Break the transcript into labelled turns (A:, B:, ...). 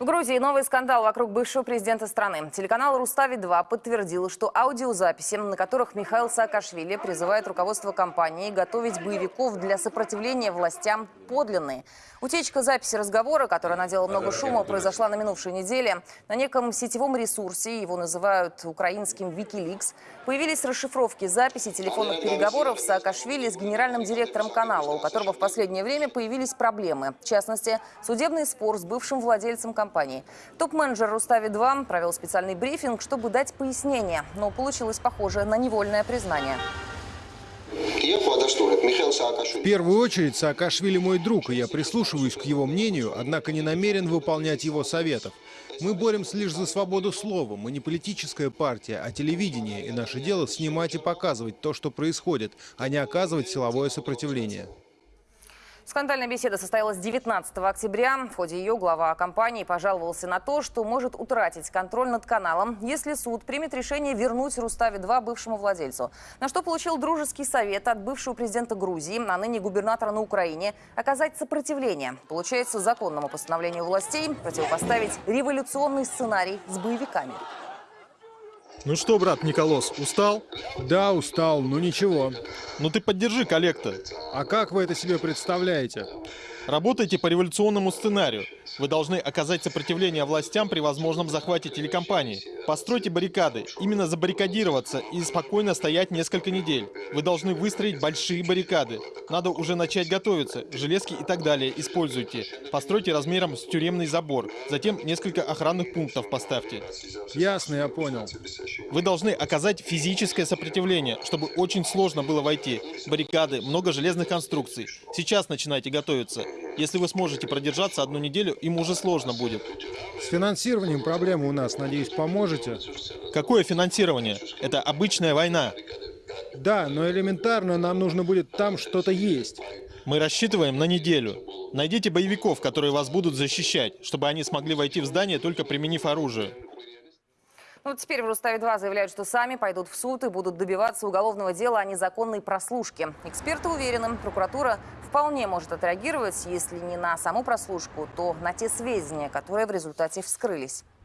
A: В Грузии новый скандал вокруг бывшего президента страны. Телеканал «Рустави-2» подтвердил, что аудиозаписи, на которых Михаил Саакашвили призывает руководство компании готовить боевиков для сопротивления властям, подлинные. Утечка записи разговора, которая надела много шума, произошла на минувшей неделе. На неком сетевом ресурсе, его называют украинским Wikileaks, появились расшифровки записей телефонных переговоров Саакашвили с генеральным директором канала, у которого в последнее время появились проблемы. В частности, судебный спор с бывшим владельцем компании компании. Топ-менеджер Рустави-2 провел специальный брифинг, чтобы дать пояснение, но получилось похоже на невольное признание.
B: В первую очередь Саакашвили мой друг, и я прислушиваюсь к его мнению, однако не намерен выполнять его советов. Мы боремся лишь за свободу слова, мы не политическая партия, а телевидение, и наше дело снимать и показывать то, что происходит, а не оказывать силовое сопротивление.
A: Скандальная беседа состоялась 19 октября. В ходе ее глава компании пожаловался на то, что может утратить контроль над каналом, если суд примет решение вернуть Руставе-2 бывшему владельцу. На что получил дружеский совет от бывшего президента Грузии, а ныне губернатора на Украине, оказать сопротивление. Получается, законному постановлению властей противопоставить революционный сценарий с боевиками.
C: Ну что, брат Николос, устал?
B: Да, устал, но ничего.
C: Ну ты поддержи коллекта.
B: А как вы это себе представляете?
C: Работайте по революционному сценарию. Вы должны оказать сопротивление властям при возможном захвате телекомпании. Постройте баррикады, именно забаррикадироваться и спокойно стоять несколько недель. Вы должны выстроить большие баррикады. Надо уже начать готовиться, железки и так далее используйте. Постройте размером с тюремный забор, затем несколько охранных пунктов поставьте.
B: Ясно, я понял.
C: Вы должны оказать физическое сопротивление, чтобы очень сложно было войти. Баррикады, много железных конструкций. Сейчас начинайте готовиться. Если вы сможете продержаться одну неделю, им уже сложно будет.
B: С финансированием проблемы у нас, надеюсь, поможете?
C: Какое финансирование? Это обычная война.
B: Да, но элементарно нам нужно будет там что-то есть.
C: Мы рассчитываем на неделю. Найдите боевиков, которые вас будут защищать, чтобы они смогли войти в здание, только применив оружие.
A: Ну, теперь в Руставе-2 заявляют, что сами пойдут в суд и будут добиваться уголовного дела о незаконной прослушке. Эксперты уверены, прокуратура вполне может отреагировать, если не на саму прослушку, то на те сведения, которые в результате вскрылись.